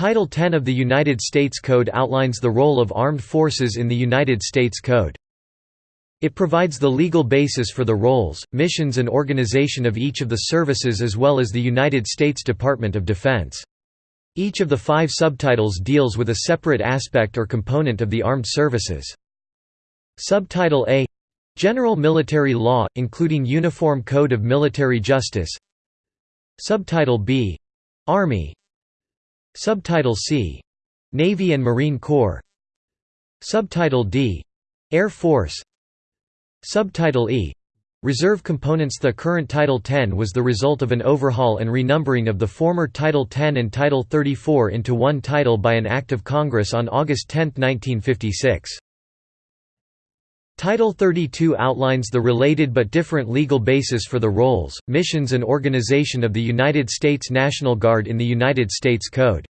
Title 10 of the United States Code outlines the role of armed forces in the United States Code. It provides the legal basis for the roles, missions and organization of each of the services as well as the United States Department of Defense. Each of the five subtitles deals with a separate aspect or component of the armed services. Subtitle A General Military Law, including Uniform Code of Military Justice Subtitle B Army Subtitle C. Navy and Marine Corps. Subtitle D. Air Force. Subtitle E. Reserve components. The current Title 10 was the result of an overhaul and renumbering of the former Title 10 and Title 34 into one title by an Act of Congress on August 10, 1956. Title 32 outlines the related but different legal basis for the roles, missions and organization of the United States National Guard in the United States Code.